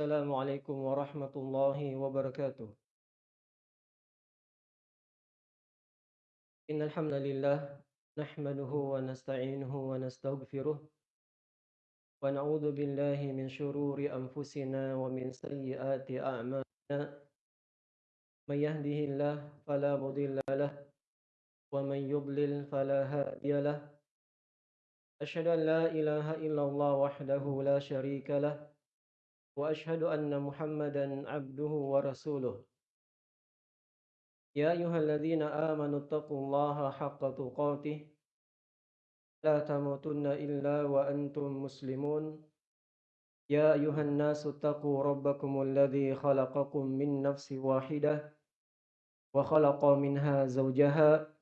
السلام عليكم ورحمة الله وبركاته. إن الحمد لله نحمده ونستعينه ونستغفره ونعوذ بالله من شرور أنفسنا ومن سيئات أعمالنا. من يهده الله فلا مضل له ومن يضلل فلا هادي له. أشهد أن لا إله إلا الله وحده لا شريك له وأشهد أن محمدا عبده ورسوله. يا أيها الذين آمنوا اتقوا الله حق تقاته. لا تموتن إلا وأنتم مسلمون. يا أيها الناس اتقوا ربكم الذي خلقكم من نفس واحدة وخلق منها زوجها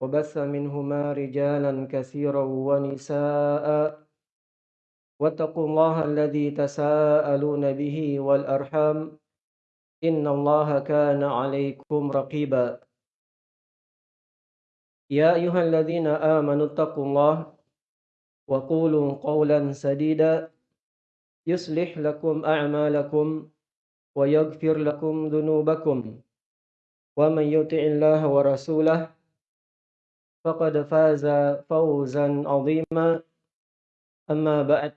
وبث منهما رجالا كثيرا ونساء. واتقوا الله الذي تساءلون به والأرحام إن الله كان عليكم رقيبا. يا أيها الذين آمنوا اتقوا الله وقولوا قولا سديدا. يصلح لكم أعمالكم ويغفر لكم ذنوبكم ومن يطع الله ورسوله فقد فاز فوزا عظيما. أما بعد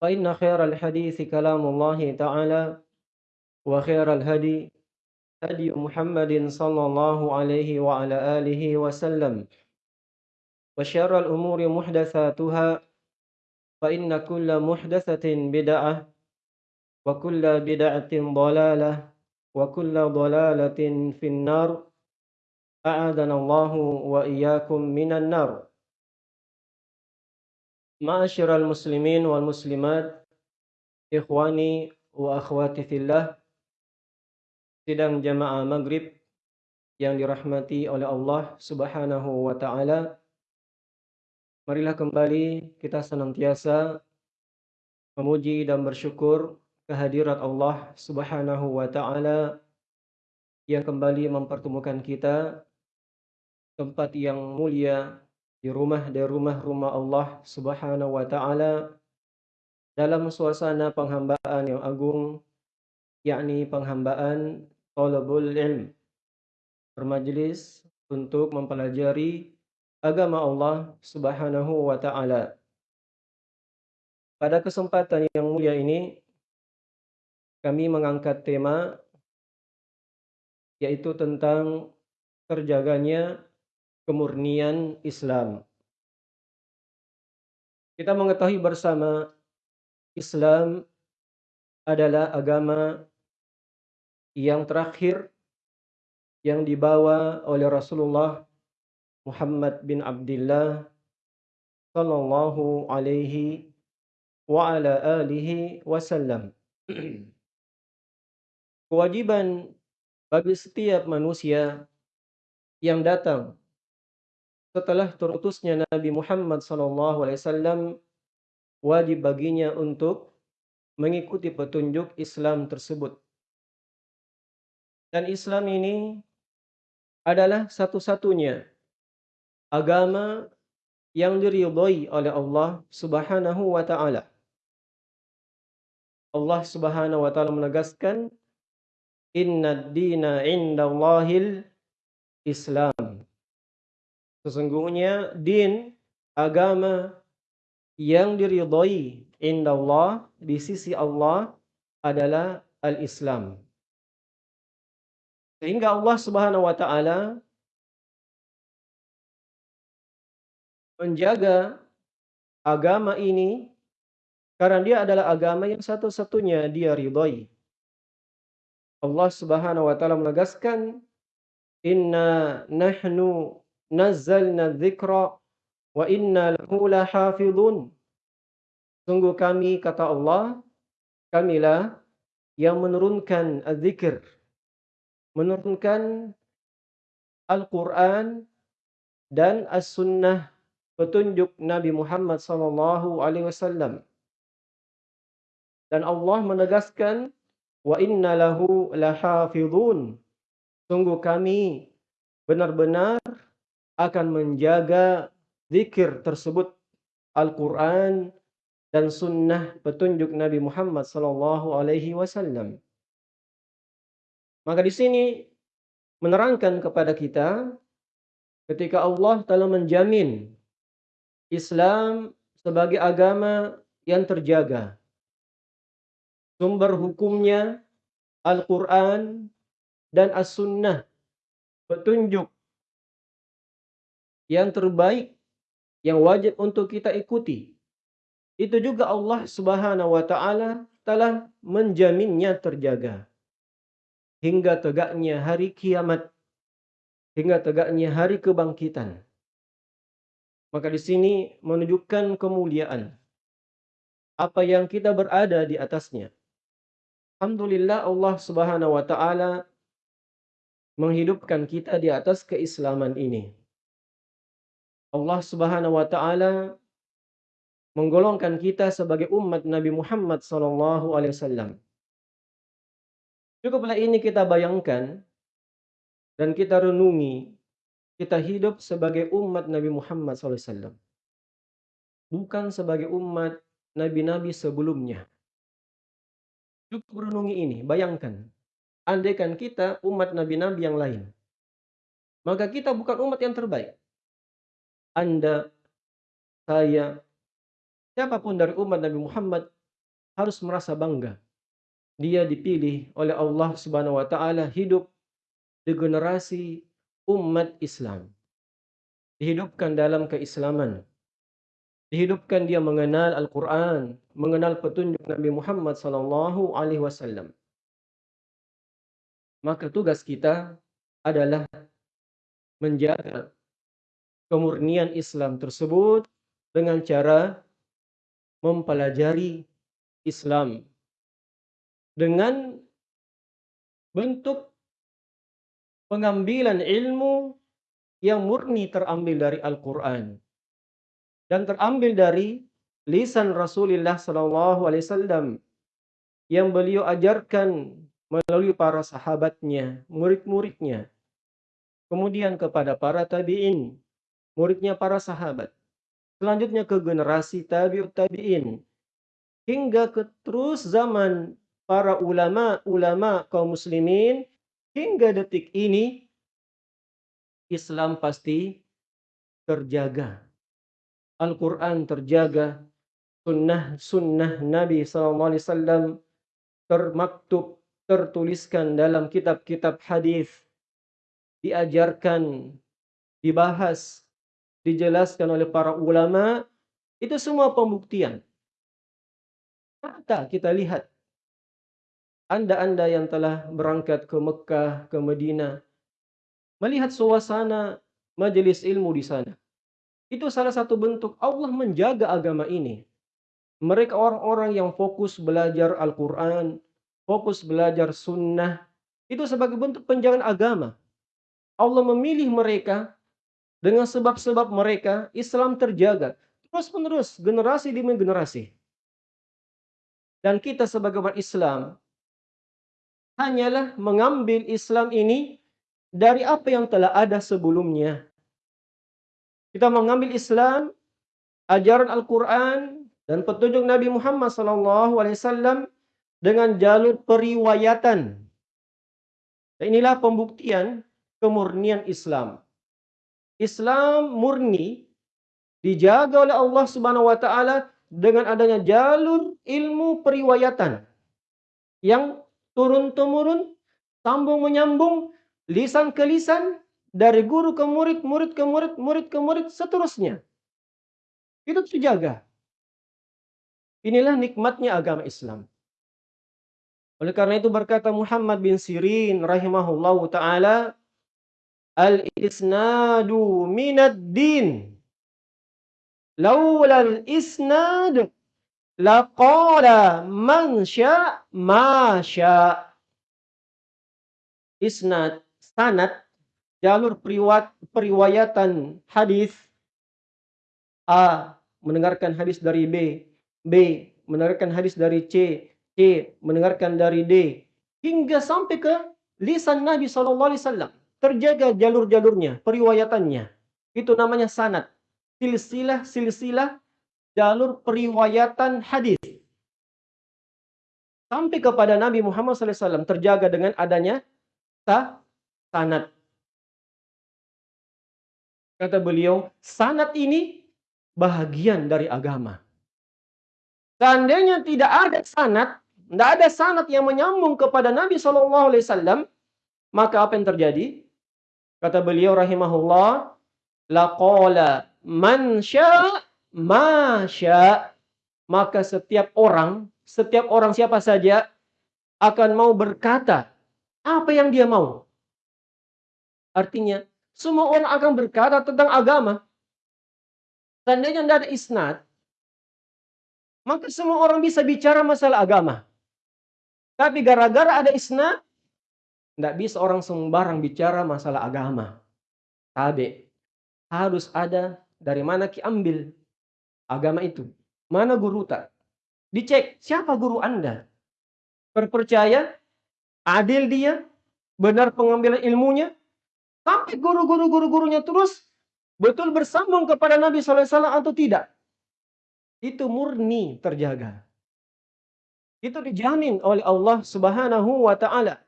فإن خير الحديث كلام الله تعالى وخير الهدي هدي محمد صلى الله عليه وعلى آله وسلم. وشر الأمور محدثاتها فإن كل محدثة بدعة وكل بدعة ضلالة وكل ضلالة في النار. أعاذنا الله وإياكم من النار. Ma'asyiral muslimin wal muslimat, ikhwani wa akhwati fillah, sidang jamaah maghrib yang dirahmati oleh Allah subhanahu wa ta'ala. Marilah kembali kita senantiasa memuji dan bersyukur kehadirat Allah subhanahu wa ta'ala yang kembali mempertemukan kita tempat yang mulia di rumah dari rumah-rumah Allah Subhanahu wa taala dalam suasana penghambaan yang agung yakni penghambaan talabul ilm bermajlis untuk mempelajari agama Allah Subhanahu wa taala. Pada kesempatan yang mulia ini kami mengangkat tema yaitu tentang terjaganya kemurnian Islam. Kita mengetahui bersama Islam adalah agama yang terakhir yang dibawa oleh Rasulullah Muhammad bin Abdullah sallallahu alaihi wa ala alihi wasallam. Kewajiban bagi setiap manusia yang datang setelah terutusnya Nabi Muhammad SAW wajib baginya untuk mengikuti petunjuk Islam tersebut. Dan Islam ini adalah satu-satunya agama yang diridhoi oleh Allah Subhanahu wa taala. Allah Subhanahu wa taala menegaskan Inna dina indallahil Islam. Sesungguhnya din agama yang diridhoi indallah di sisi Allah adalah al-Islam. Sehingga Allah Subhanahu wa taala menjaga agama ini karena dia adalah agama yang satu-satunya dia ridhoi. Allah Subhanahu wa taala menegaskan inna nahnu nazzalna dzikra wa inna lahu lahafizun. Sungguh kami kata Allah, kamilah yang menurunkan az-zikr, menurunkan Al-Qur'an dan as-sunnah petunjuk Nabi Muhammad sallallahu alaihi wasallam. Dan Allah menegaskan wa inna lahu lahafizun. Sungguh kami benar-benar akan menjaga zikir tersebut Al-Quran dan sunnah petunjuk Nabi Muhammad sallallahu alaihi wasallam. Maka di sini menerangkan kepada kita ketika Allah telah menjamin Islam sebagai agama yang terjaga. Sumber hukumnya Al-Quran dan As-Sunnah. Petunjuk yang terbaik yang wajib untuk kita ikuti. Itu juga Allah Subhanahu wa taala telah menjaminnya terjaga hingga tegaknya hari kiamat hingga tegaknya hari kebangkitan. Maka di sini menunjukkan kemuliaan apa yang kita berada di atasnya. Alhamdulillah Allah Subhanahu wa taala menghidupkan kita di atas keislaman ini. Allah Subhanahu wa taala menggolongkan kita sebagai umat Nabi Muhammad sallallahu alaihi wasallam. Cukuplah ini kita bayangkan dan kita renungi kita hidup sebagai umat Nabi Muhammad SAW. Bukan sebagai umat nabi-nabi sebelumnya. Cukup renungi ini, bayangkan. Andaikan kita umat nabi-nabi yang lain. Maka kita bukan umat yang terbaik. Anda, saya, siapa pun dari umat Nabi Muhammad harus merasa bangga. Dia dipilih oleh Allah Subhanahu wa taala hidup di generasi umat Islam. Dihidupkan dalam keislaman. Dihidupkan dia mengenal Al-Quran, mengenal petunjuk Nabi Muhammad sallallahu alaihi wasallam. Maka tugas kita adalah menjaga kemurnian Islam tersebut dengan cara mempelajari Islam dengan bentuk pengambilan ilmu yang murni terambil dari Al-Quran dan terambil dari lisan Rasulullah Wasallam yang beliau ajarkan melalui para sahabatnya, murid-muridnya, kemudian kepada para tabiin, muridnya para sahabat, selanjutnya ke generasi tabiut tabiin, hingga ke terus zaman para ulama-ulama kaum muslimin hingga detik ini Islam pasti terjaga. Al-Quran terjaga, sunnah-sunnah Nabi SAW termaktub, tertuliskan dalam kitab-kitab hadis, diajarkan, dibahas, dijelaskan oleh para ulama, itu semua pembuktian. Mata kita lihat, anda-anda yang telah berangkat ke Mekah, ke Medina, melihat suasana majelis ilmu di sana. Itu salah satu bentuk Allah menjaga agama ini. Mereka orang-orang yang fokus belajar Al-Quran, fokus belajar sunnah, itu sebagai bentuk penjagaan agama. Allah memilih mereka dengan sebab-sebab mereka Islam terjaga terus menerus generasi demi generasi. Dan kita sebagai umat Islam hanyalah mengambil Islam ini dari apa yang telah ada sebelumnya. Kita mengambil Islam, ajaran Al-Quran, dan petunjuk Nabi Muhammad SAW dengan jalur periwayatan. Inilah pembuktian kemurnian Islam. Islam murni dijaga oleh Allah Subhanahu wa taala dengan adanya jalur ilmu periwayatan yang turun temurun, sambung menyambung, lisan ke lisan, dari guru ke murid, murid ke murid, murid ke murid, seterusnya. Itu terjaga. Inilah nikmatnya agama Islam. Oleh karena itu berkata Muhammad bin Sirin rahimahullahu taala, al-isnadu minad din. Laula al-isnad laqala man sya ma sya. Isnad, sanad jalur periwat, periwayatan hadis. A mendengarkan hadis dari B, B mendengarkan hadis dari C, C mendengarkan dari D. Hingga sampai ke lisan Nabi SAW terjaga jalur-jalurnya, periwayatannya. Itu namanya sanad. Silsilah, silsilah jalur periwayatan hadis sampai kepada Nabi Muhammad SAW terjaga dengan adanya ta sanad. Kata beliau, sanad ini bahagian dari agama. Seandainya tidak ada sanad, tidak ada sanad yang menyambung kepada Nabi SAW, maka apa yang terjadi? Kata beliau rahimahullah, laqala man sya' ma sya' maka setiap orang, setiap orang siapa saja akan mau berkata apa yang dia mau. Artinya, semua orang akan berkata tentang agama. Seandainya tidak ada isnad, maka semua orang bisa bicara masalah agama. Tapi gara-gara ada isnad, tidak bisa orang sembarang bicara masalah agama. Tabe. Harus ada dari mana ki ambil agama itu. Mana guru tak? Dicek siapa guru Anda. Perpercaya, adil dia, benar pengambilan ilmunya, sampai guru-guru guru-gurunya terus betul bersambung kepada Nabi SAW atau tidak. Itu murni terjaga. Itu dijamin oleh Allah Subhanahu wa taala.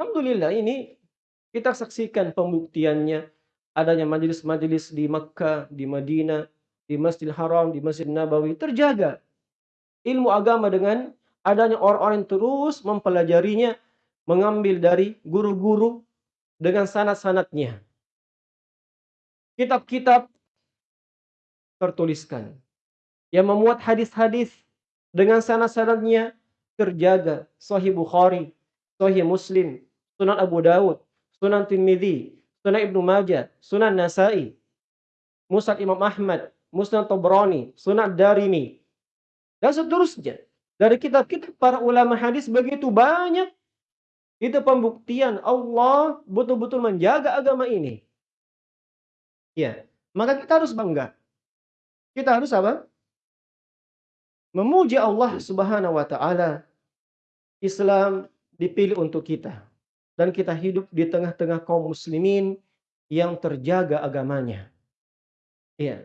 Alhamdulillah ini kita saksikan pembuktiannya adanya majelis-majelis di Makkah, di Madinah, di Masjidil Haram, di Masjid Nabawi terjaga. Ilmu agama dengan adanya orang-orang terus mempelajarinya, mengambil dari guru-guru dengan sanat-sanatnya. Kitab-kitab tertuliskan. Yang memuat hadis-hadis dengan sanat-sanatnya terjaga. Sahih Bukhari, Sahih Muslim, Sunan Abu Dawud, Sunan Tirmidzi, Sunan Ibnu Majah, Sunan Nasai, Musad Imam Ahmad, Musnad Tabrani, Sunan Darimi, dan seterusnya. Dari kitab-kitab para ulama hadis begitu banyak. Itu pembuktian Allah betul-betul menjaga agama ini. Ya, maka kita harus bangga. Kita harus apa? Memuji Allah Subhanahu wa taala. Islam dipilih untuk kita dan kita hidup di tengah-tengah kaum muslimin yang terjaga agamanya. Iya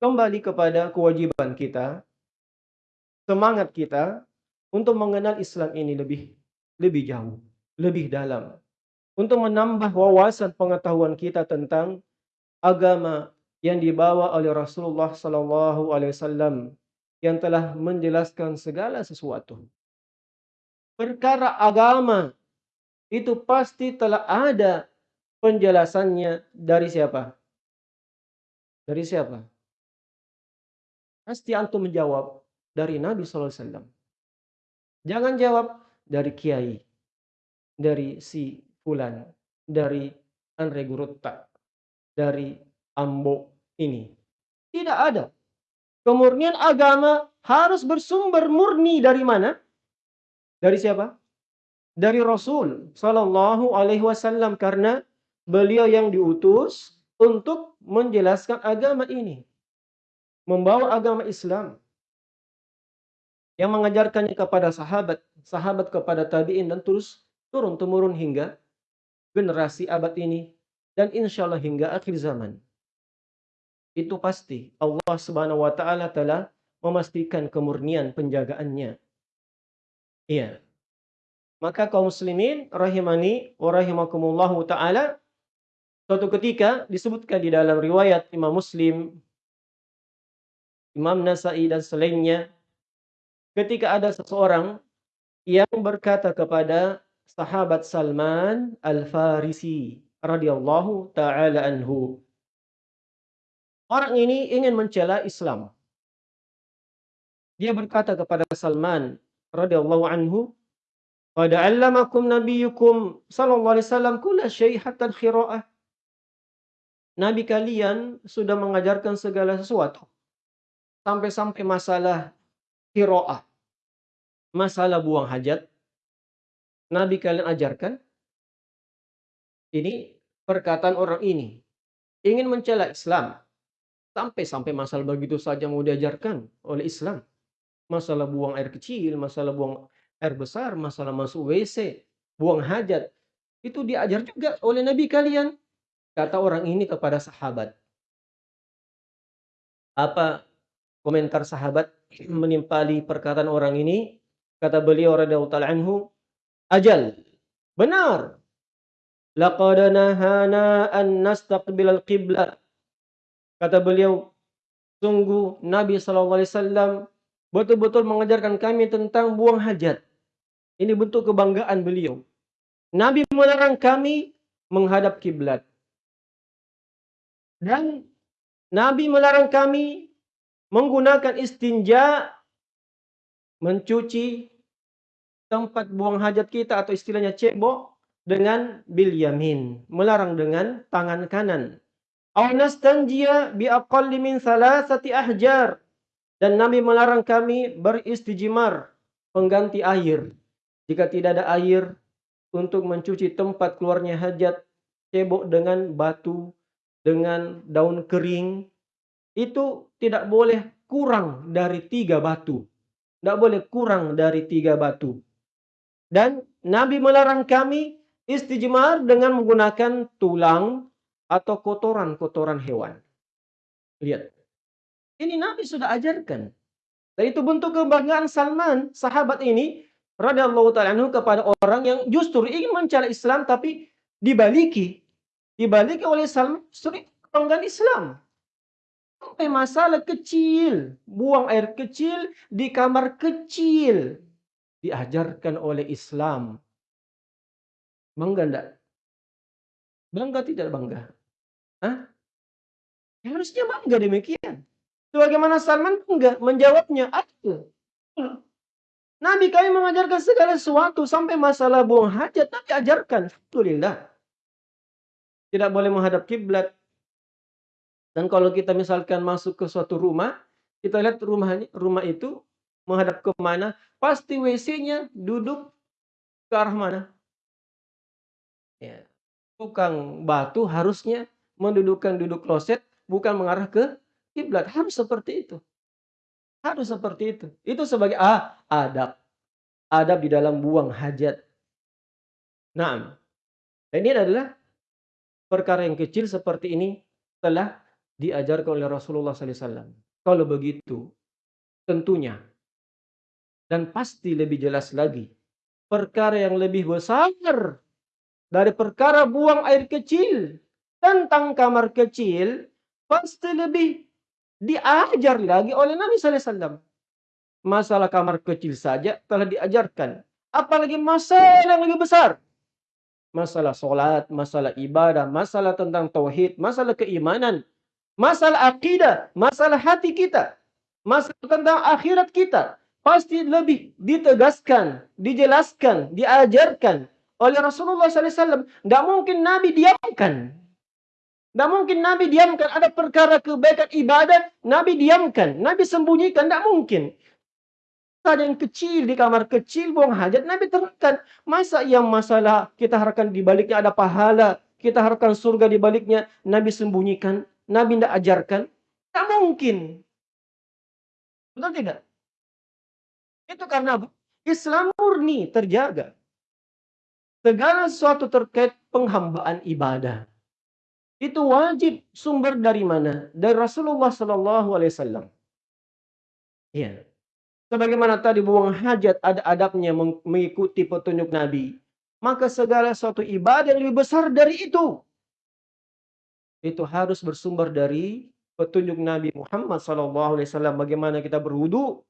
kembali kepada kewajiban kita, semangat kita untuk mengenal Islam ini lebih lebih jauh, lebih dalam. Untuk menambah wawasan pengetahuan kita tentang agama yang dibawa oleh Rasulullah Sallallahu Alaihi Wasallam yang telah menjelaskan segala sesuatu. Perkara agama itu pasti telah ada penjelasannya dari siapa? Dari siapa? Pasti antum menjawab dari Nabi SAW. Jangan jawab dari kiai, dari si fulan, dari Andre Gurutta, dari Ambo ini. Tidak ada. Kemurnian agama harus bersumber murni dari mana? Dari siapa? Dari Rasul Sallallahu Alaihi Wasallam karena beliau yang diutus untuk menjelaskan agama ini membawa agama Islam yang mengajarkannya kepada sahabat, sahabat kepada tabi'in dan terus turun temurun hingga generasi abad ini dan insya Allah hingga akhir zaman. Itu pasti Allah Subhanahu wa taala telah memastikan kemurnian penjagaannya. Iya. Maka kaum muslimin rahimani wa rahimakumullahu taala suatu ketika disebutkan di dalam riwayat Imam Muslim Imam Nasai dan selainnya ketika ada seseorang yang berkata kepada sahabat Salman Al-Farisi radhiyallahu taala anhu Orang ini ingin mencela Islam. Dia berkata kepada Salman radhiyallahu anhu, "Qad 'allamakum nabiyyukum sallallahu alaihi wasallam kulla syai' hatta al-qira'ah." Nabi kalian sudah mengajarkan segala sesuatu Sampai-sampai masalah kiroah. Masalah buang hajat. Nabi kalian ajarkan. Ini perkataan orang ini. Ingin mencela Islam. Sampai-sampai masalah begitu saja mau diajarkan oleh Islam. Masalah buang air kecil, masalah buang air besar, masalah masuk WC, buang hajat. Itu diajar juga oleh Nabi kalian. Kata orang ini kepada sahabat. Apa komentar sahabat menimpali perkataan orang ini? Kata beliau radhiyallahu taala anhu, "Ajal." Benar. Laqad nahana an nastaqbilal qiblah. Kata beliau, sungguh Nabi SAW betul-betul mengajarkan kami tentang buang hajat. Ini bentuk kebanggaan beliau. Nabi melarang kami menghadap kiblat. Dan Nabi melarang kami menggunakan istinja mencuci tempat buang hajat kita atau istilahnya cebok dengan bil yamin, melarang dengan tangan kanan. Aw nastanjiya bi aqalli min thalathati ahjar. Dan Nabi melarang kami beristijmar, pengganti air. Jika tidak ada air untuk mencuci tempat keluarnya hajat, cebok dengan batu, dengan daun kering, itu tidak boleh kurang dari tiga batu. Tidak boleh kurang dari tiga batu. Dan Nabi melarang kami istijmar dengan menggunakan tulang atau kotoran-kotoran hewan. Lihat. Ini Nabi sudah ajarkan. Dan itu bentuk kebanggaan Salman, sahabat ini, radhiyallahu taala anhu kepada orang yang justru ingin mencari Islam tapi dibaliki. Dibaliki oleh Salman justru kebanggaan Islam. Sampai masalah kecil, buang air kecil di kamar kecil diajarkan oleh Islam. Bangga enggak? Bangga tidak bangga? Hah? Ya, harusnya bangga demikian. Sebagaimana Salman bangga menjawabnya, aku. Nabi kami mengajarkan segala sesuatu sampai masalah buang hajat Nabi ajarkan. Alhamdulillah. Tidak boleh menghadap kiblat. Dan kalau kita misalkan masuk ke suatu rumah, kita lihat rumahnya, rumah itu menghadap ke mana, pasti WC-nya duduk ke arah mana? Ya. Tukang batu harusnya mendudukkan duduk kloset bukan mengarah ke kiblat. Harus seperti itu. Harus seperti itu. Itu sebagai ah, adab. Adab di dalam buang hajat. Nah, ini adalah perkara yang kecil seperti ini telah diajarkan oleh Rasulullah SAW. Kalau begitu, tentunya dan pasti lebih jelas lagi, perkara yang lebih besar dari perkara buang air kecil tentang kamar kecil pasti lebih diajar lagi oleh Nabi SAW. Masalah kamar kecil saja telah diajarkan. Apalagi masalah yang lebih besar. Masalah sholat, masalah ibadah, masalah tentang tauhid, masalah keimanan, masalah akidah, masalah hati kita, masalah tentang akhirat kita. Pasti lebih ditegaskan, dijelaskan, diajarkan oleh Rasulullah SAW. Tidak mungkin Nabi diamkan. Tidak mungkin Nabi diamkan. Ada perkara kebaikan ibadah, Nabi diamkan. Nabi sembunyikan. Tidak mungkin. Ada yang kecil di kamar kecil, buang hajat, Nabi terangkan. Masa yang masalah kita harapkan di baliknya ada pahala, kita harapkan surga di baliknya, Nabi sembunyikan, Nabi tidak ajarkan. Tidak mungkin. Betul tidak? Itu karena Islam murni terjaga. Segala sesuatu terkait penghambaan ibadah itu wajib sumber dari mana? Dari Rasulullah Sallallahu Alaihi Wasallam. Ya. Sebagaimana tadi buang hajat ada adabnya mengikuti petunjuk Nabi. Maka segala suatu ibadah yang lebih besar dari itu. Itu harus bersumber dari petunjuk Nabi Muhammad Sallallahu Alaihi Wasallam. Bagaimana kita berwudu,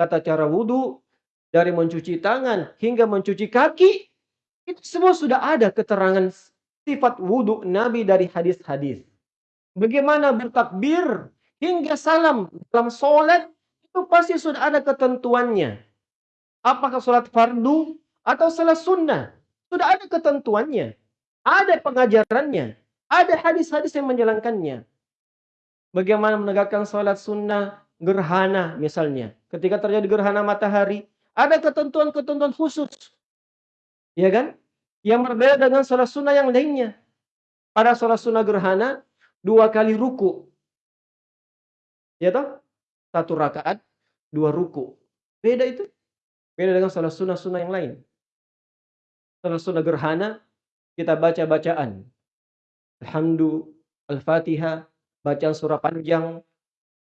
tata cara wudu, dari mencuci tangan hingga mencuci kaki. Itu semua sudah ada keterangan sifat wudhu Nabi dari hadis-hadis. Bagaimana bertakbir hingga salam dalam sholat itu pasti sudah ada ketentuannya. Apakah sholat fardu atau sholat sunnah? Sudah ada ketentuannya. Ada pengajarannya. Ada hadis-hadis yang menjalankannya. Bagaimana menegakkan sholat sunnah gerhana misalnya. Ketika terjadi gerhana matahari, ada ketentuan-ketentuan khusus. Ya kan? Yang berbeda dengan sholat sunnah yang lainnya. Pada sholat sunnah gerhana, dua kali ruku. Ya toh? Satu rakaat, dua ruku. Beda itu. Beda dengan sholat sunnah-sunnah yang lain. Sholat sunnah gerhana, kita baca bacaan. Alhamdulillah, Al-Fatihah, bacaan surah panjang.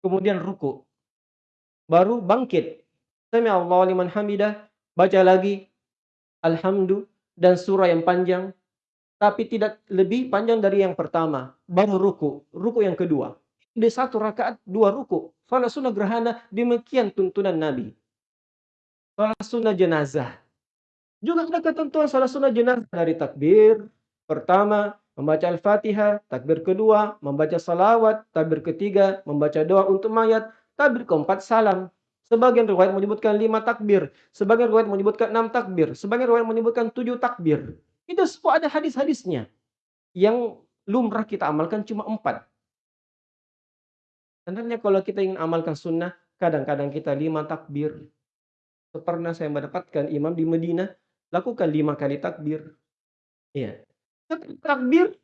kemudian ruku. Baru bangkit. Sami Allahu liman hamidah, baca lagi alhamdu dan surah yang panjang tapi tidak lebih panjang dari yang pertama. Baru ruku, ruku yang kedua. Di satu rakaat dua ruku. Salat sunnah gerhana demikian tuntunan Nabi. Salat sunnah jenazah. Juga ada ketentuan salat sunnah jenazah dari takbir pertama membaca Al-Fatihah, takbir kedua, membaca salawat, takbir ketiga, membaca doa untuk mayat, takbir keempat salam. Sebagian riwayat menyebutkan lima takbir, sebagian riwayat menyebutkan enam takbir, sebagian riwayat menyebutkan tujuh takbir. Itu semua ada hadis-hadisnya. Yang lumrah kita amalkan cuma empat. Sebenarnya kalau kita ingin amalkan sunnah, kadang-kadang kita lima takbir. Pernah saya mendapatkan imam di Medina, lakukan lima kali takbir. Iya takbir,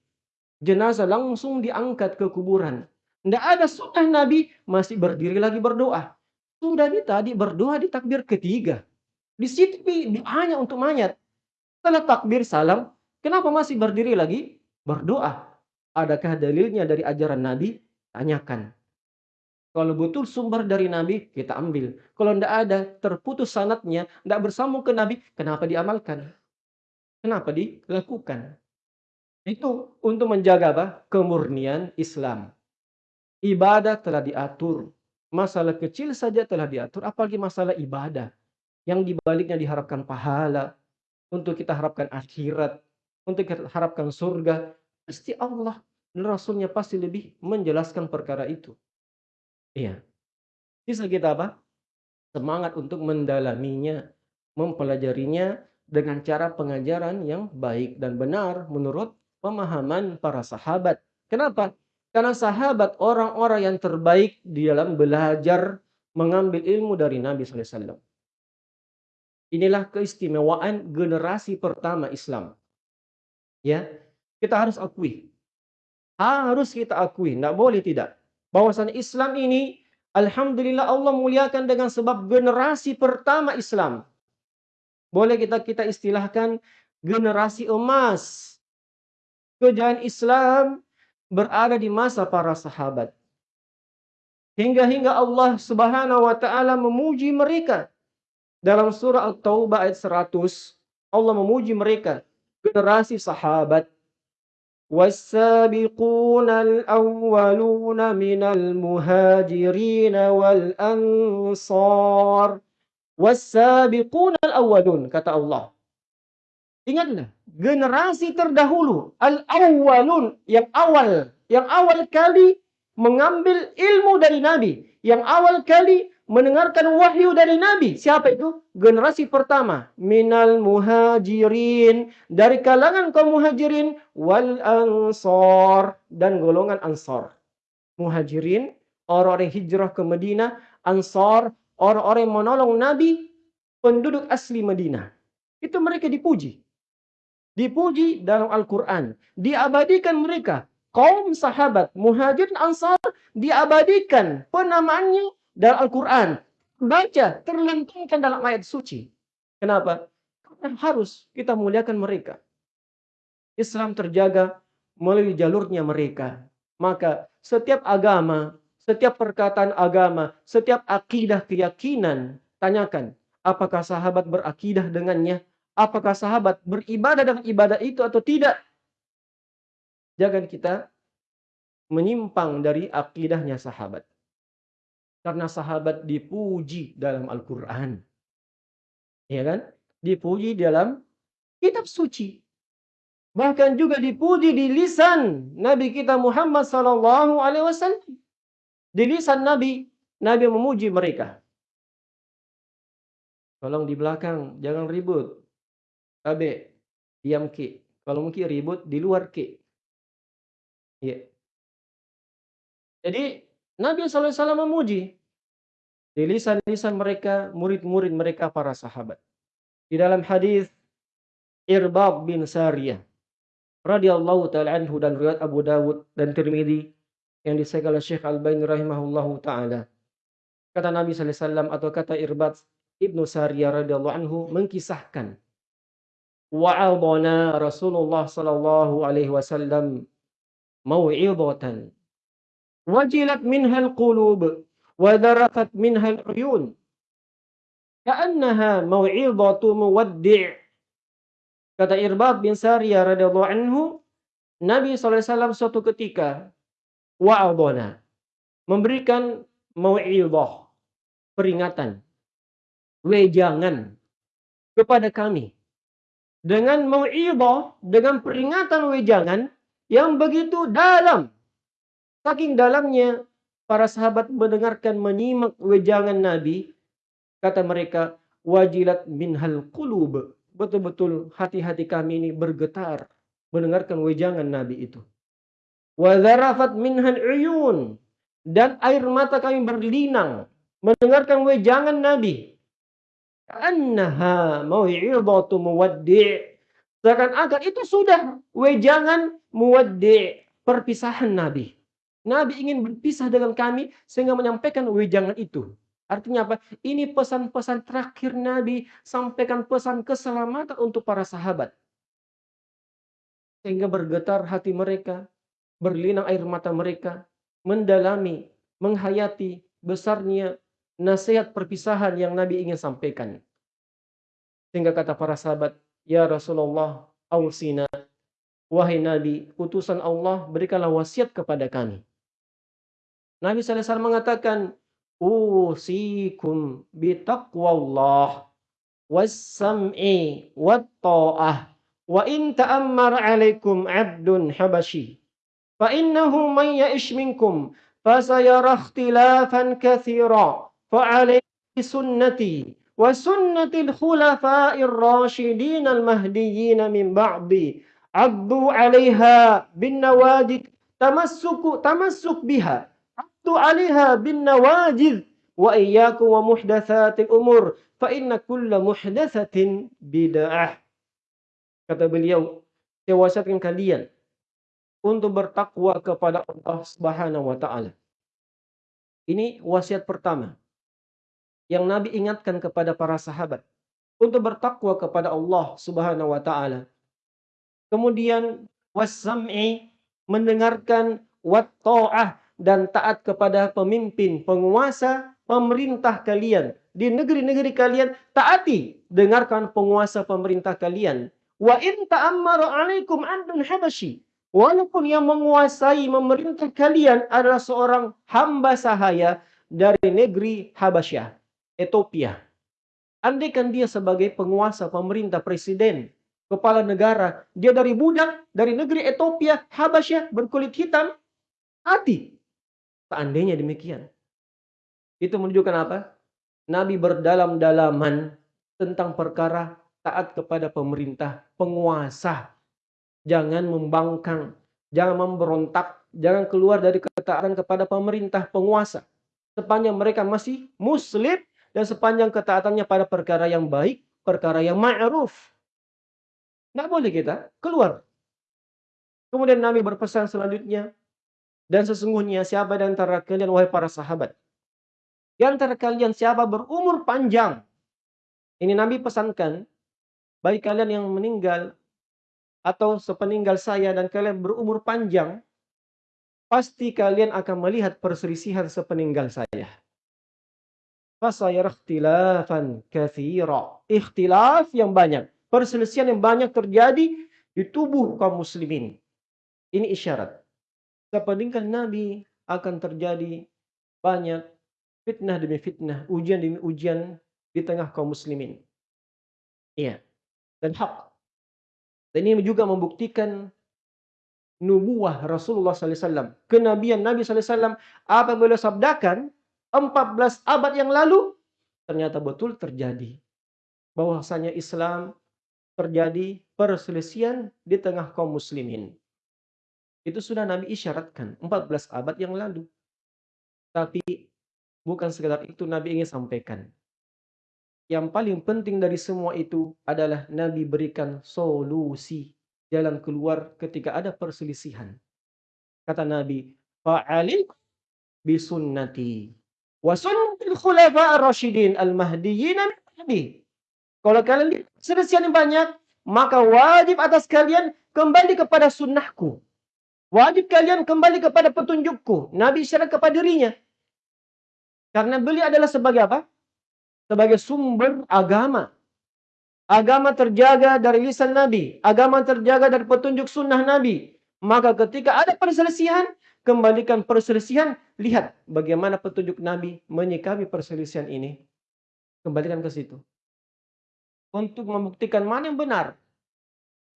jenazah langsung diangkat ke kuburan. Tidak ada sunnah Nabi masih berdiri lagi berdoa. Sudah di tadi berdoa di takbir ketiga. Di situ doanya untuk mayat. Setelah takbir salam, kenapa masih berdiri lagi berdoa? Adakah dalilnya dari ajaran Nabi? Tanyakan. Kalau betul sumber dari Nabi, kita ambil. Kalau tidak ada, terputus sanatnya, tidak bersambung ke Nabi, kenapa diamalkan? Kenapa dilakukan? Itu untuk menjaga apa? Kemurnian Islam. Ibadah telah diatur. Masalah kecil saja telah diatur, apalagi masalah ibadah. Yang dibaliknya diharapkan pahala, untuk kita harapkan akhirat, untuk kita harapkan surga. Pasti Allah dan Rasulnya pasti lebih menjelaskan perkara itu. Iya. Bisa kita apa? Semangat untuk mendalaminya, mempelajarinya dengan cara pengajaran yang baik dan benar menurut pemahaman para sahabat. Kenapa? Karena sahabat orang-orang yang terbaik di dalam belajar mengambil ilmu dari Nabi SAW. Inilah keistimewaan generasi pertama Islam. Ya, kita harus akui. Harus kita akui, tidak boleh tidak. Bahwasanya Islam ini, Alhamdulillah Allah muliakan dengan sebab generasi pertama Islam. Boleh kita kita istilahkan generasi emas kejayaan Islam berada di masa para sahabat. Hingga-hingga Allah Subhanahu wa taala memuji mereka. Dalam surah At-Taubah ayat 100, Allah memuji mereka, generasi sahabat. والسابقون الأولون من المهاجرين والأنصار والسابقون الأولون kata Allah Ingatlah, generasi terdahulu, al-awwalun, yang awal, yang awal kali mengambil ilmu dari Nabi, yang awal kali mendengarkan wahyu dari Nabi. Siapa itu? Generasi pertama, minal muhajirin, dari kalangan kaum muhajirin wal ansor dan golongan ansor. Muhajirin, orang-orang hijrah ke Madinah, ansor, orang-orang yang menolong Nabi, penduduk asli Madinah. Itu mereka dipuji dipuji dalam Al-Quran. Diabadikan mereka. Kaum sahabat, muhajir ansar diabadikan penamaannya dalam Al-Quran. Baca, terlentangkan dalam ayat suci. Kenapa? Karena harus kita muliakan mereka. Islam terjaga melalui jalurnya mereka. Maka setiap agama, setiap perkataan agama, setiap akidah keyakinan, tanyakan, apakah sahabat berakidah dengannya? Apakah sahabat beribadah dengan ibadah itu atau tidak? Jangan kita menyimpang dari akidahnya sahabat. Karena sahabat dipuji dalam Al-Quran. Ya kan? Dipuji dalam kitab suci. Bahkan juga dipuji di lisan Nabi kita Muhammad Sallallahu Alaihi Wasallam. Di lisan Nabi, Nabi memuji mereka. Tolong di belakang, jangan ribut. Abe, diam ki. Kalau mungkin ribut di luar ki. Ya. Jadi Nabi SAW memuji di lisan-lisan mereka, murid-murid mereka para sahabat. Di dalam hadis Irbab bin Sariyah radhiyallahu taala anhu dan riwayat Abu Dawud dan Tirmidzi yang disahkan oleh Syekh Al-Albani rahimahullahu taala. Kata Nabi sallallahu alaihi wasallam atau kata Irbad Ibnu Sariyah radhiyallahu anhu mengkisahkan wa'adana Rasulullah sallallahu alaihi wasallam mau'izatan wajilat minhal qulub wa darafat minhal uyun ka'annaha mau'izatu muwaddi' kata Irbad bin Sariyah radhiyallahu anhu Nabi SAW suatu ketika wa'adhana memberikan mau'izah peringatan wejangan kepada kami dengan mau'izah dengan peringatan wejangan yang begitu dalam saking dalamnya para sahabat mendengarkan menyimak wejangan Nabi Kata mereka, wajilat minhal qulub. Betul-betul hati-hati kami ini bergetar mendengarkan wejangan Nabi itu. Wadharafat minhal uyun. Dan air mata kami berlinang mendengarkan wejangan Nabi. Annaha mau'idatu muwaddi' Seakan-akan itu sudah wejangan muwaddi' perpisahan Nabi. Nabi ingin berpisah dengan kami sehingga menyampaikan wejangan itu. Artinya apa? Ini pesan-pesan terakhir Nabi sampaikan pesan keselamatan untuk para sahabat. Sehingga bergetar hati mereka, berlinang air mata mereka, mendalami, menghayati besarnya nasihat perpisahan yang Nabi ingin sampaikan. Sehingga kata para sahabat, Ya Rasulullah, awsina, wahai Nabi, utusan Allah, berikanlah wasiat kepada kami. Nabi SAW mengatakan, usikum bitaqwallah was-sam'i wat-ta'ah wa in ta'ammar 'alaikum 'abdun habashi fa innahu man ya'ish minkum fasayara ikhtilafan katsira al-mahdiyyin min ba'di 'addu 'alaiha bin nawajid tamassuku tamassuk biha tu 'alaiha bin nawajid wa iyyakum wa muhdatsatil umur fa inna kulla muhdatsatin bid'ah. Kata beliau, saya kalian untuk bertakwa kepada Allah Subhanahu wa taala. Ini wasiat pertama yang Nabi ingatkan kepada para sahabat untuk bertakwa kepada Allah Subhanahu wa taala. Kemudian wasam'i mendengarkan wat ta'ah dan taat kepada pemimpin, penguasa, pemerintah kalian. Di negeri-negeri kalian, taati, dengarkan penguasa pemerintah kalian. Wa in ta'ammaru alaikum andun habashi. Walaupun yang menguasai memerintah kalian adalah seorang hamba sahaya dari negeri Habasyah, Ethiopia. Andaikan dia sebagai penguasa, pemerintah, presiden, kepala negara, dia dari budak, dari negeri Ethiopia, Habasyah, berkulit hitam, hati. Seandainya demikian. Itu menunjukkan apa? Nabi berdalam-dalaman tentang perkara taat kepada pemerintah, penguasa. Jangan membangkang, jangan memberontak, jangan keluar dari ketaatan kepada pemerintah, penguasa. Sepanjang mereka masih muslim dan sepanjang ketaatannya pada perkara yang baik, perkara yang ma'ruf. Nggak boleh kita keluar. Kemudian Nabi berpesan selanjutnya, dan sesungguhnya siapa di antara kalian wahai para sahabat? Di antara kalian siapa berumur panjang? Ini Nabi pesankan bagi kalian yang meninggal atau sepeninggal saya dan kalian berumur panjang, pasti kalian akan melihat perselisihan sepeninggal saya. Fasayar ikhtilafan kathira. Ikhtilaf yang banyak. Perselisihan yang banyak terjadi di tubuh kaum muslimin. Ini isyarat sepeninggal Nabi akan terjadi banyak fitnah demi fitnah, ujian demi ujian di tengah kaum muslimin. Iya. Dan hak. Dan ini juga membuktikan nubuah Rasulullah SAW. Kenabian Nabi SAW apa beliau sabdakan 14 abad yang lalu ternyata betul terjadi. Bahwasanya Islam terjadi perselisihan di tengah kaum muslimin. Itu sudah Nabi isyaratkan 14 abad yang lalu. Tapi bukan sekedar itu Nabi ingin sampaikan. Yang paling penting dari semua itu adalah Nabi berikan solusi jalan keluar ketika ada perselisihan. Kata Nabi, fa'alik bisunnati wa al-mahdiyyin Kalau kalian selisihan yang banyak, maka wajib atas kalian kembali kepada sunnahku. Wajib kalian kembali kepada petunjukku. Nabi isyarat kepada dirinya. Karena beliau adalah sebagai apa? Sebagai sumber agama. Agama terjaga dari lisan Nabi. Agama terjaga dari petunjuk sunnah Nabi. Maka ketika ada perselisihan, kembalikan perselisihan. Lihat bagaimana petunjuk Nabi menyikapi perselisihan ini. Kembalikan ke situ. Untuk membuktikan mana yang benar.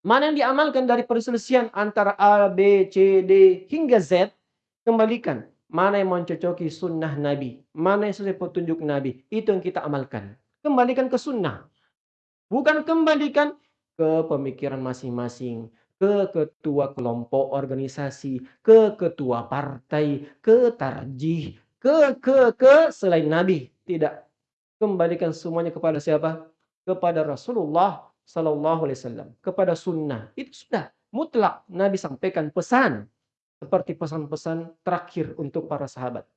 Mana yang diamalkan dari perselisihan antara A, B, C, D, hingga Z. Kembalikan. Mana yang mencocoki sunnah Nabi. Mana yang sesuai petunjuk Nabi. Itu yang kita amalkan. Kembalikan ke sunnah. Bukan kembalikan ke pemikiran masing-masing. Ke ketua kelompok organisasi. Ke ketua partai. Ke tarjih. Ke, ke, ke selain Nabi. Tidak. Kembalikan semuanya kepada siapa? Kepada Rasulullah Sallallahu Alaihi Wasallam. Kepada sunnah. Itu sudah mutlak. Nabi sampaikan pesan seperti pesan-pesan terakhir untuk para sahabat.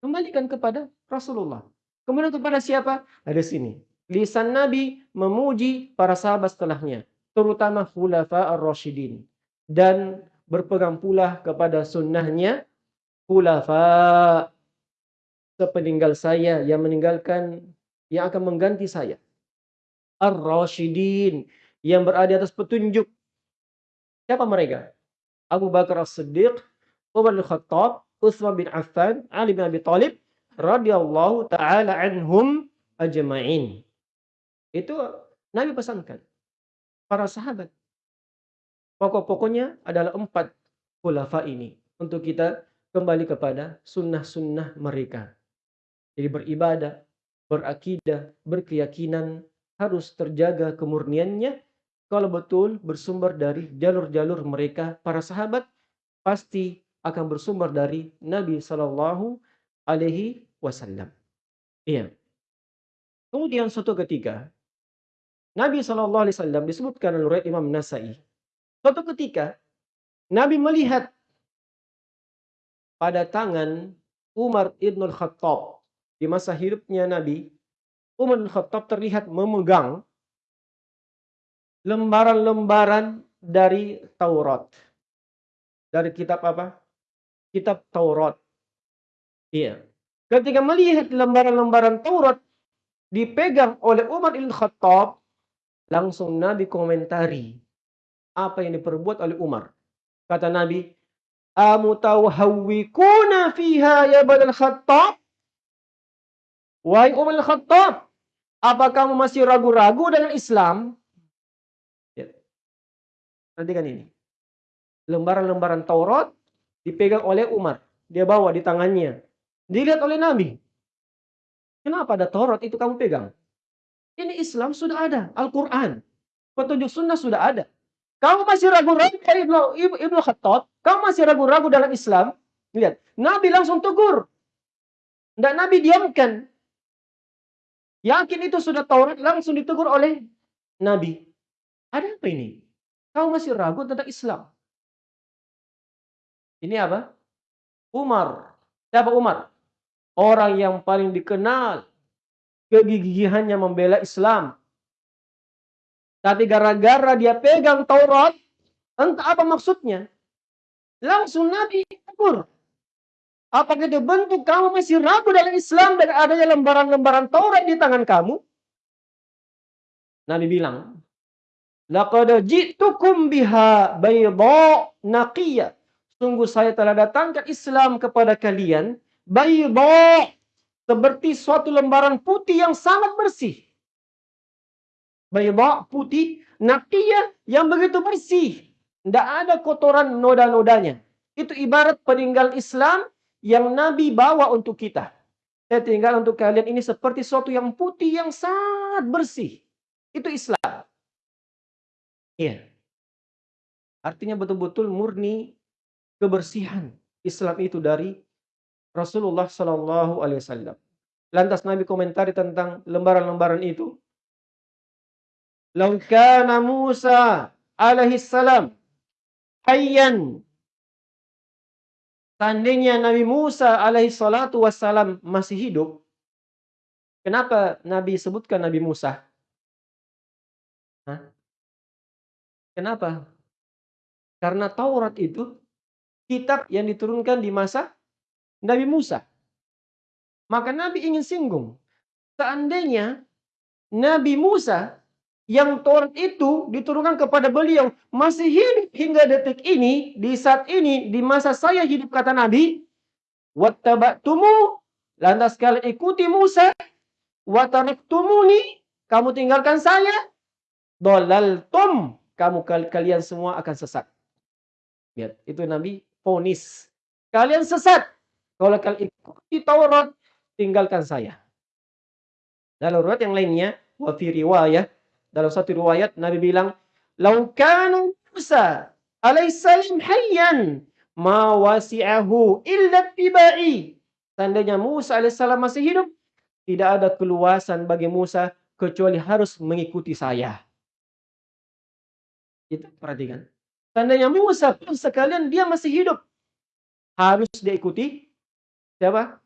Kembalikan kepada Rasulullah. Kemudian kepada siapa? Ada sini. Lisan Nabi memuji para sahabat setelahnya. Terutama khulafa ar-rasyidin. Dan berpegang pula kepada sunnahnya khulafa sepeninggal saya yang meninggalkan yang akan mengganti saya. Ar-rasyidin yang berada di atas petunjuk. Siapa mereka? Abu Bakar As-Siddiq, Umar Al-Khattab, Utsman bin Affan, Ali bin Abi Thalib radhiyallahu taala anhum ajma'in. Itu Nabi pesankan para sahabat. Pokok-pokoknya adalah empat khulafa ini untuk kita kembali kepada sunnah-sunnah mereka. Jadi beribadah, berakidah, berkeyakinan harus terjaga kemurniannya kalau betul bersumber dari jalur-jalur mereka para sahabat pasti akan bersumber dari Nabi Shallallahu Alaihi Wasallam. Iya. Kemudian suatu ketika Nabi Shallallahu disebutkan oleh Imam Nasai. Suatu ketika Nabi melihat pada tangan Umar ibn Khattab di masa hidupnya Nabi, Umar ibn Khattab terlihat memegang lembaran-lembaran dari Taurat. Dari kitab apa? Kitab Taurat. Iya. Ketika melihat lembaran-lembaran Taurat dipegang oleh Umar bin Khattab, langsung Nabi komentari apa yang diperbuat oleh Umar. Kata Nabi, "Amutawhawwikuna fiha ya Ibn Khattab?" Wahai Umar Khattab, apa kamu masih ragu-ragu dengan Islam? Perhatikan ini. Lembaran-lembaran Taurat dipegang oleh Umar. Dia bawa di tangannya. Dilihat oleh Nabi. Kenapa ada Taurat itu kamu pegang? Ini Islam sudah ada. Al-Quran. Petunjuk sunnah sudah ada. Kamu masih ragu-ragu dari Ibnu, Ibnu Khattab. Kamu masih ragu-ragu dalam Islam. Lihat. Nabi langsung tegur. Tidak Nabi diamkan. Yakin itu sudah Taurat langsung ditegur oleh Nabi. Ada apa ini? Kau masih ragu tentang Islam. Ini apa? Umar. Siapa Umar? Orang yang paling dikenal kegigihannya membela Islam. Tapi gara-gara dia pegang Taurat, entah apa maksudnya. Langsung Nabi tegur. Apakah itu bentuk kamu masih ragu dalam Islam dan adanya lembaran-lembaran Taurat di tangan kamu? Nabi bilang, Laqad ji'tukum biha bayda naqiyya. Sungguh saya telah datangkan Islam kepada kalian bayda seperti suatu lembaran putih yang sangat bersih. Bayda putih naqiyya yang begitu bersih. Tidak ada kotoran noda-nodanya. Itu ibarat peninggal Islam yang Nabi bawa untuk kita. Saya tinggal untuk kalian ini seperti suatu yang putih yang sangat bersih. Itu Islam. Iya. Artinya betul-betul murni kebersihan Islam itu dari Rasulullah Shallallahu Alaihi Wasallam. Lantas Nabi komentari tentang lembaran-lembaran itu. Laukana Musa alaihi salam hayyan. Seandainya Nabi Musa alaihi salatu wassalam masih hidup, kenapa Nabi sebutkan Nabi Musa? Hah? Kenapa? Karena Taurat itu kitab yang diturunkan di masa Nabi Musa. Maka Nabi ingin singgung. Seandainya Nabi Musa yang Taurat itu diturunkan kepada beliau masih hidup hingga detik ini, di saat ini, di masa saya hidup kata Nabi, wattaba'tumu lantas kalian ikuti Musa. Wataraktumuni kamu tinggalkan saya. Dolaltum kamu kalian semua akan sesat. Lihat itu Nabi ponis kalian sesat kalau kalian ikuti Taurat tinggalkan saya dalam riwayat yang lainnya wa fi dalam satu riwayat Nabi bilang laukanu Musa alaihissalam hayyan ma wasi'ahu illa tibai. Seandainya Musa alaihissalam masih hidup, tidak ada keluasan bagi Musa kecuali harus mengikuti saya. Itu perhatikan. Seandainya Musa pun sekalian dia masih hidup, harus diikuti siapa?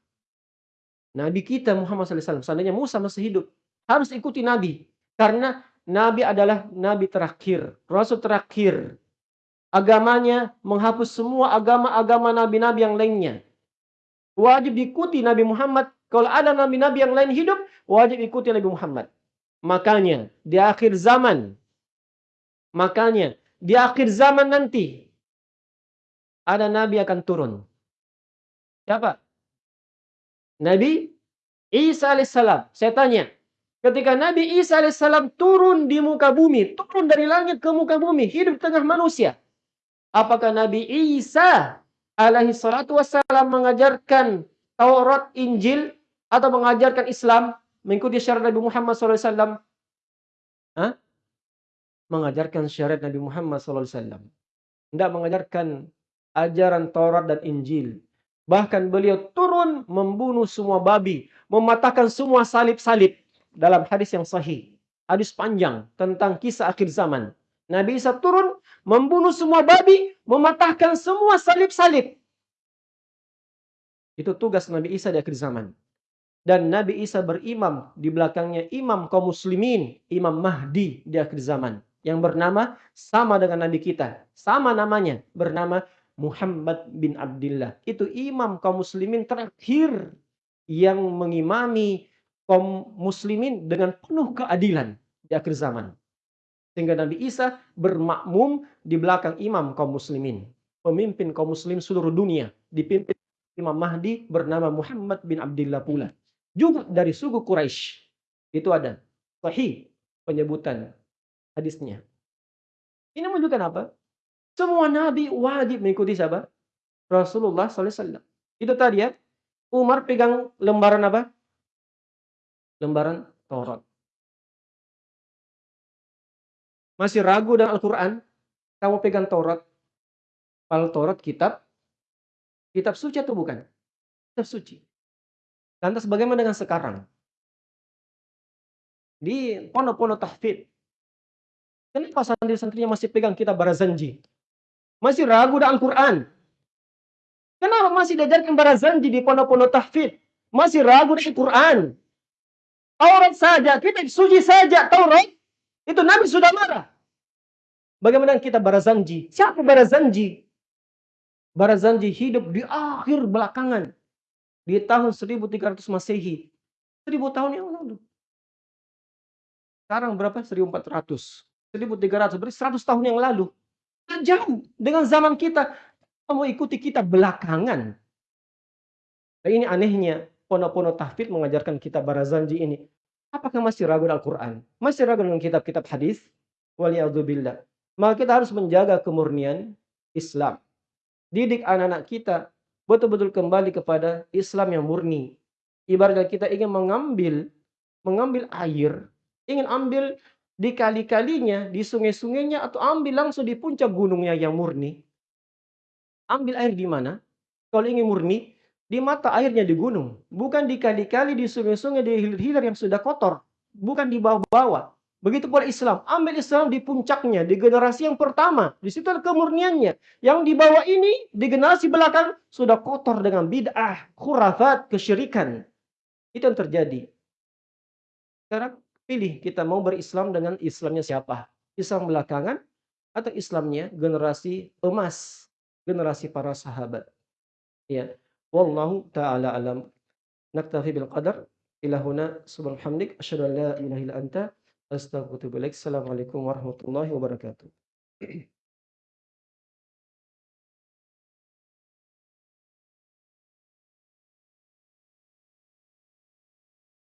Nabi kita Muhammad SAW. Seandainya Musa masih hidup, harus ikuti Nabi. Karena Nabi adalah Nabi terakhir, Rasul terakhir agamanya menghapus semua agama-agama nabi-nabi yang lainnya. Wajib diikuti Nabi Muhammad. Kalau ada nabi-nabi yang lain hidup, wajib ikuti Nabi Muhammad. Makanya di akhir zaman, makanya di akhir zaman nanti ada nabi akan turun. Siapa? Nabi Isa alaihissalam. Saya tanya, ketika Nabi Isa alaihissalam turun di muka bumi, turun dari langit ke muka bumi, hidup tengah manusia, Apakah Nabi Isa alaihi salatu wassalam mengajarkan Taurat, Injil atau mengajarkan Islam mengikuti syariat Nabi Muhammad SAW? Hah? Mengajarkan syariat Nabi Muhammad SAW. Tidak mengajarkan ajaran Taurat dan Injil. Bahkan beliau turun membunuh semua babi, mematahkan semua salib-salib dalam hadis yang sahih. Hadis panjang tentang kisah akhir zaman. Nabi Isa turun membunuh semua babi, mematahkan semua salib-salib. Itu tugas Nabi Isa di akhir zaman. Dan Nabi Isa berimam di belakangnya imam kaum muslimin, Imam Mahdi di akhir zaman. Yang bernama sama dengan Nabi kita. Sama namanya, bernama Muhammad bin Abdullah. Itu imam kaum muslimin terakhir yang mengimami kaum muslimin dengan penuh keadilan di akhir zaman. Sehingga Nabi Isa bermakmum di belakang imam kaum muslimin. Pemimpin kaum muslim seluruh dunia. Dipimpin Imam Mahdi bernama Muhammad bin Abdullah pula. Juga dari suku Quraisy. Itu ada. Sahih penyebutan hadisnya. Ini menunjukkan apa? Semua nabi wajib mengikuti siapa? Rasulullah SAW. Itu tadi ya. Umar pegang lembaran apa? Lembaran Taurat. Masih ragu dengan Al-Quran? Kamu pegang Taurat. Kalau Taurat kitab, kitab suci atau bukan? Kitab suci. Lantas bagaimana dengan sekarang? Di pondok-pondok tahfid. Kenapa santri-santrinya masih pegang kitab Barazanji? Masih ragu dengan Al-Quran? Kenapa masih diajarkan Barazanji di pondok-pondok tahfid? Masih ragu dengan Al-Quran? Taurat saja, kitab suci saja, Taurat itu Nabi sudah marah. Bagaimana kita Barazanji? Siapa Barazanji? Barazanji hidup di akhir belakangan. Di tahun 1300 Masehi. 1000 tahun yang lalu. Sekarang berapa? 1400. 1300. Berarti 100 tahun yang lalu. Jauh dengan zaman kita. Kamu ikuti kita belakangan. Nah, ini anehnya. Pono-pono tahfid mengajarkan kita Barazanji ini. Apakah masih ragu dengan Al-Quran? Masih ragu dengan kitab-kitab hadis? Waliyadzubillah. Maka kita harus menjaga kemurnian Islam. Didik anak-anak kita betul-betul kembali kepada Islam yang murni. Ibaratnya kita ingin mengambil mengambil air, ingin ambil di kali-kalinya, di sungai-sungainya, atau ambil langsung di puncak gunungnya yang murni. Ambil air di mana? Kalau ingin murni, di mata airnya di gunung, bukan di kali-kali, di sungai-sungai, di hilir-hilir yang sudah kotor, bukan di bawah-bawah. Begitu pula Islam, ambil Islam di puncaknya, di generasi yang pertama, di situ ada kemurniannya. Yang di bawah ini, di generasi belakang, sudah kotor dengan bid'ah, khurafat, kesyirikan. Itu yang terjadi. Sekarang pilih kita mau berislam dengan Islamnya siapa? Islam belakangan atau Islamnya generasi emas, generasi para sahabat. Ya. Wallahu taala alam. Naktafi bil qadar. Ila huna asyhadu an la ilaha illa anta astaghfiruka wa atubu ilaik. Assalamualaikum warahmatullahi wabarakatuh.